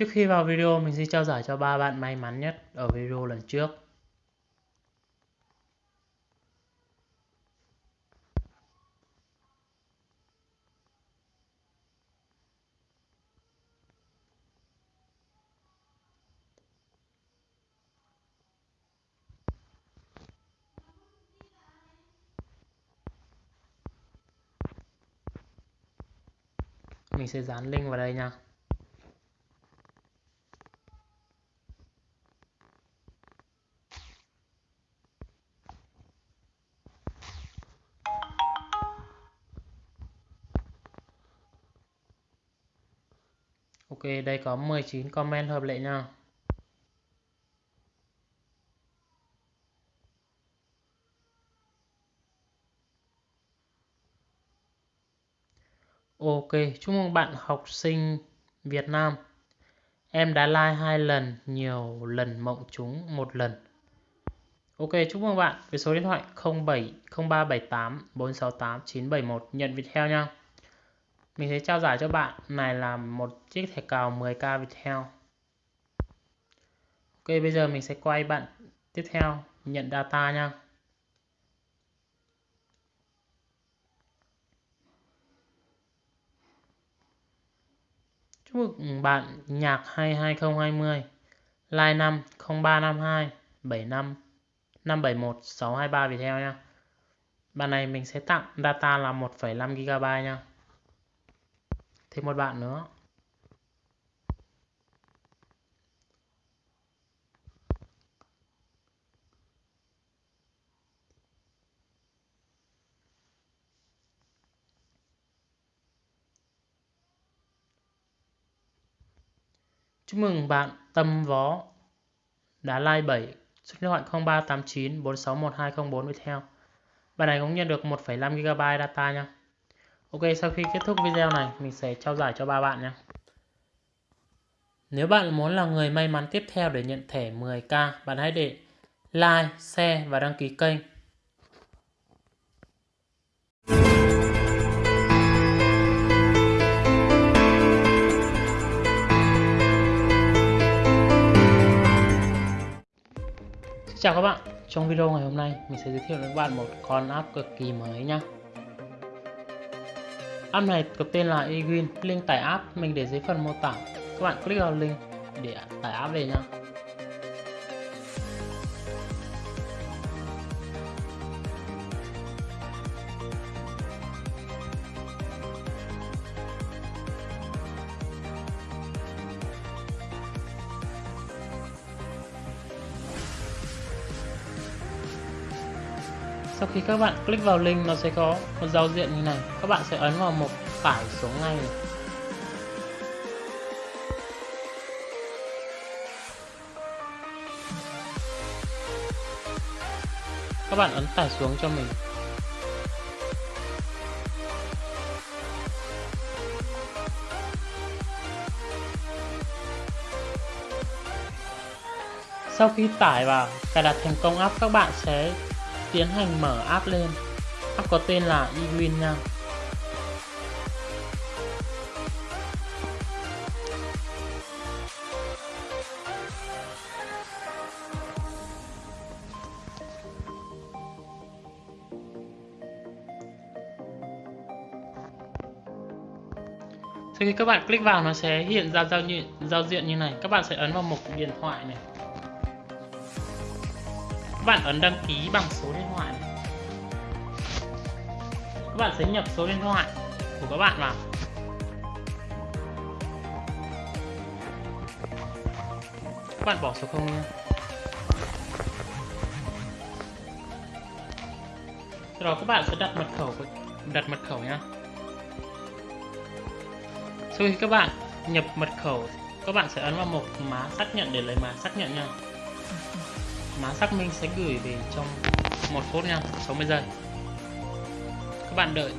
Trước khi vào video, mình xin trao giải cho ba bạn may mắn nhất ở video lần trước. Mình sẽ dán link vào đây nha. Ok, đây có 19 comment hợp lệ nha. Ok, chúc mừng bạn học sinh Việt Nam. Em đã like hai lần, nhiều lần mộng chúng một lần. Ok, chúc mừng bạn với số điện thoại 07 0378 468 971 nhận Viettel nha. Mình sẽ trao giải cho bạn này là một chiếc thẻ cào 10k Viettel. Ok, bây giờ mình sẽ quay bạn tiếp theo nhận data nha. Chúc mừng bạn nhạc 2020 Line 5 0352 75 571 623 Viettel nha. Bạn này mình sẽ tặng data là 1,5 GB nha. Thêm một bạn nữa. Chúc mừng bạn Tâm Vó đã like 7 số điện thoại 0389 461204 với theo. Bạn này cũng nhận được 1,5 GB data nha. Ok, sau khi kết thúc video này, mình sẽ trao giải cho ba bạn nhé. Nếu bạn muốn là người may mắn tiếp theo để nhận thẻ 10k, bạn hãy để like, share và đăng ký kênh. Chào các bạn, trong video ngày hôm nay mình sẽ giới thiệu đến các bạn một con app cực kỳ mới nhé. App này có tên là eWin, link tải app mình để dưới phần mô tả. Các bạn click vào link để tải app về nha. Sau khi các bạn click vào link, nó sẽ có một giao diện như này các bạn sẽ ấn vào mục tải xuống ngay này. các bạn ấn tải xuống cho mình sau khi tải vào cài đặt thành công app, các bạn sẽ tiến hành mở app lên. App có tên là eWin nha. Sau khi các bạn click vào nó sẽ hiện ra giao diện, giao diện như này. Các bạn sẽ ấn vào mục điện thoại này các bạn ấn đăng ký bằng số điện thoại này. các bạn sẽ nhập số điện thoại của các bạn vào. Các bạn bỏ số không nha sau đó các bạn sẽ đặt mật khẩu đặt mật khẩu nha sau khi các bạn nhập mật khẩu, các bạn sẽ ấn vào mục má xác nhận để lấy má xác nhận nha mã xác minh sẽ gửi về trong một phút nha 60 giây. Các bạn đợi.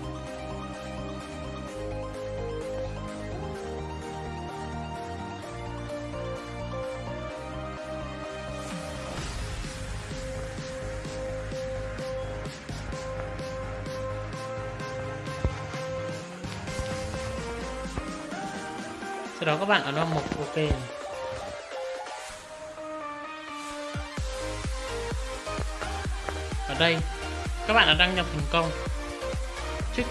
Sau đó các bạn ấn vào mục ok đây. Các bạn đã đăng nhập thành công trước,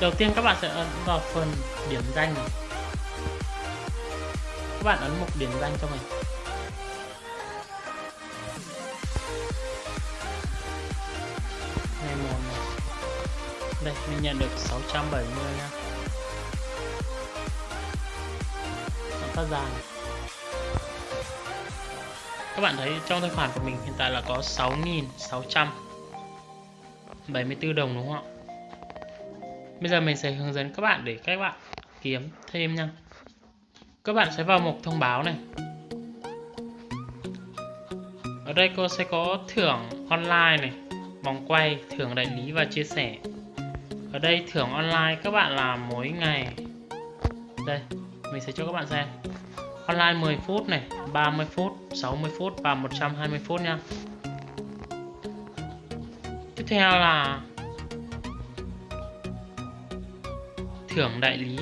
đầu tiên các bạn sẽ ấn vào phần điểm danh này. Các bạn ấn mục điểm danh cho mình. Ngày một. Này đây, mình nhận được 670 nha. Nó phát ra này. các bạn thấy trong tài khoản của mình hiện tại là có 6.600 6.674 đồng, đúng không ạ? Bây giờ mình sẽ hướng dẫn các bạn để các bạn kiếm thêm nha. Các bạn sẽ vào mục thông báo này. Ở đây cô sẽ có thưởng online này, vòng quay, thưởng đại lý và chia sẻ. Ở đây thưởng online các bạn làm mỗi ngày. Đây, mình sẽ cho các bạn xem. Online 10 phút này 30 phút 60 phút và 120 phút nha theo là thưởng đại lý.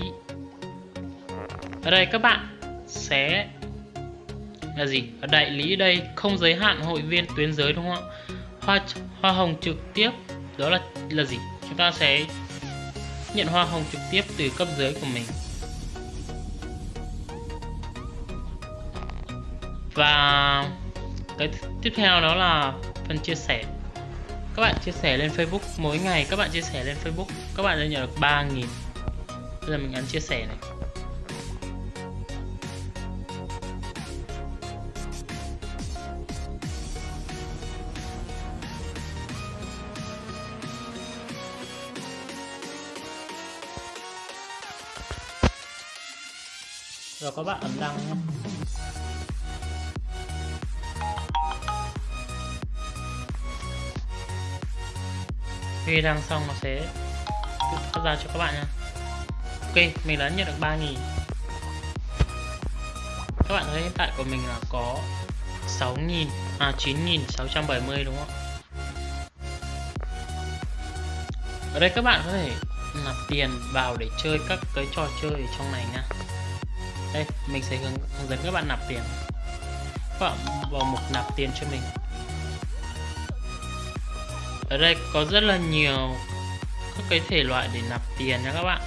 Ở đây các bạn sẽ là gì? Ở đại lý đây không giới hạn hội viên tuyến giới đúng không ạ? Hoa hoa hồng trực tiếp, đó là là gì? Chúng ta sẽ nhận hoa hồng trực tiếp từ cấp dưới của mình. Và cái tiếp theo đó là phần chia sẻ các bạn chia sẻ lên Facebook. Mỗi ngày các bạn chia sẻ lên Facebook. Các bạn sẽ nhận được 3.000 bây giờ mình ấn chia sẻ này. Rồi, các bạn ấn đăng nhé. Khi đăng xong nó sẽ tự phát ra cho các bạn nha. Ok mình đã nhận được 3.000 các bạn thấy hiện tại của mình là có 6.000 à 9.670 đúng không ở đây các bạn có thể nạp tiền vào để chơi các cái trò chơi ở trong này nha. Đây mình sẽ hướng, hướng dẫn các bạn nạp tiền. Các bạn vào mục nạp tiền cho mình ở đây có rất là nhiều các cái thể loại để nạp tiền nha các bạn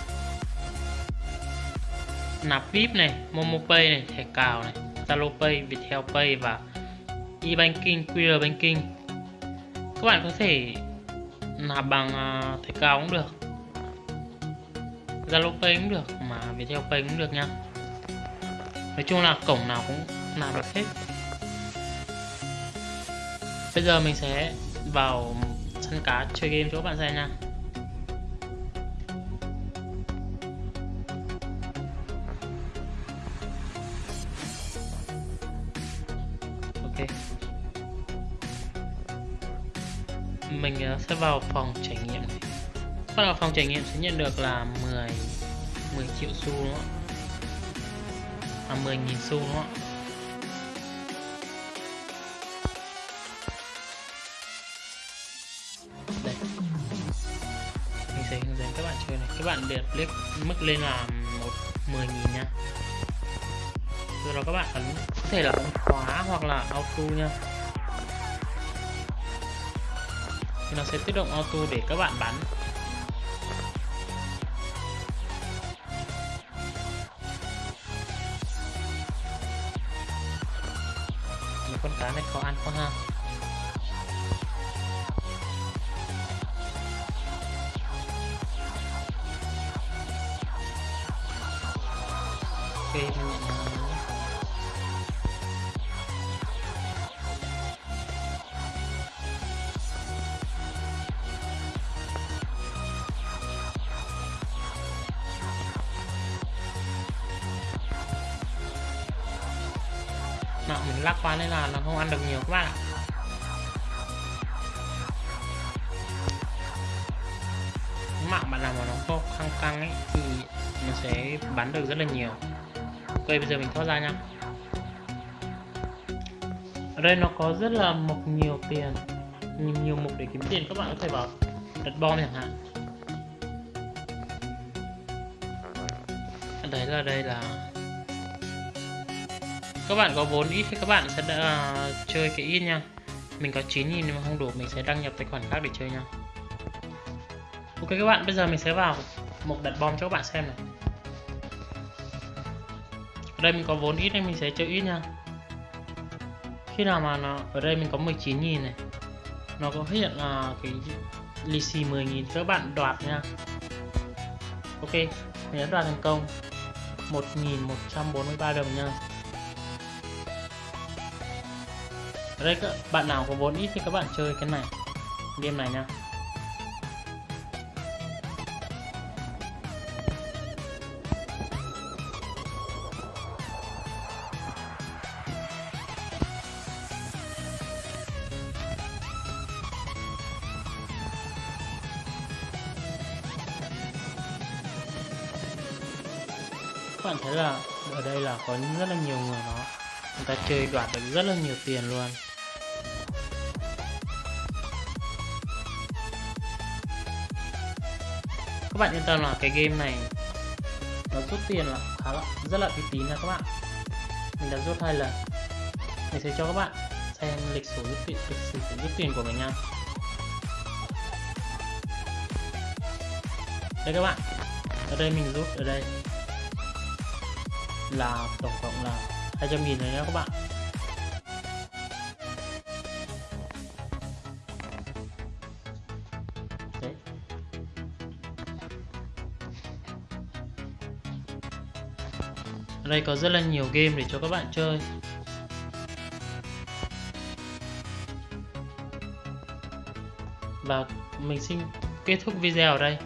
nạp VIP này, Momo Pay này, thẻ cào này, Zalo Pay, Viettel Pay và e-banking, QR banking. Các bạn có thể nạp bằng à, thẻ cào cũng được. Zalo Pay cũng được mà Viettel Pay cũng được nha. Nói chung là cổng nào cũng nạp được hết. Bây giờ mình sẽ vào sân cá chơi game cho các bạn xem nha. ok. Mình ờ, sẽ vào phòng trải nghiệm bắt đầu phòng trải nghiệm sẽ nhận được là 10 10 triệu xu đúng không ạ? À 10.000 xu đúng không ạ? Các bạn để click mức lên là một 10 nghìn nha. Rồi đó các bạn ấn, có thể là ấn khóa hoặc là auto nha. Thì nó sẽ tự động auto để các bạn bắn. Ok mạng mình lắc qua nên là nó không ăn được nhiều các bạn ạ. Mạng bạn nào mà nó có căng căng ấy thì nó sẽ bắn được rất là nhiều ok bây giờ mình thoát ra nha. Ở đây nó có rất là mục nhiều tiền. Nhiều, nhiều mục để kiếm tiền các bạn có thể vào đặt bom chẳng hạn. Đấy là đây là các bạn có vốn ít thì các bạn sẽ đã, uh, à, chơi cái ít nha. Mình có 9 nghìn nhưng mà không đủ mình sẽ đăng nhập tài khoản khác để chơi nha. Ok các bạn bây giờ mình sẽ vào mục đặt bom cho các bạn xem này ở đây mình có vốn ít nên mình sẽ chơi ít nha. Khi nào mà nó, ở đây mình có 19.000 này. Nó có hiện là cái lì xì 10.000 các bạn đoạt nha. Ok, mình đã đoạt thành công. 1.143 đồng nha. Ở đây các bạn nào có vốn ít thì các bạn chơi cái này, game này nha. Các bạn thấy là ở đây là có rất là nhiều người nó người ta chơi đoạt được rất là nhiều tiền luôn. Các bạn yên tâm là cái game này nó rút tiền là khá là, rất là uy tín nha các bạn. Mình đã rút hai lần. Mình sẽ cho các bạn xem lịch sử rút tiền, lịch sử rút tiền của mình nha. Đây các bạn. Ở đây mình rút, ở đây là tổng cộng là 200 nghìn rồi nhé các bạn. Đấy. Ở đây có rất là nhiều game để cho các bạn chơi. Và mình xin kết thúc video ở đây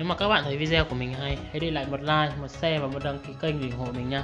nếu mà các bạn thấy video của mình hay, hãy để lại một like, một share và một đăng ký kênh để ủng hộ mình nha.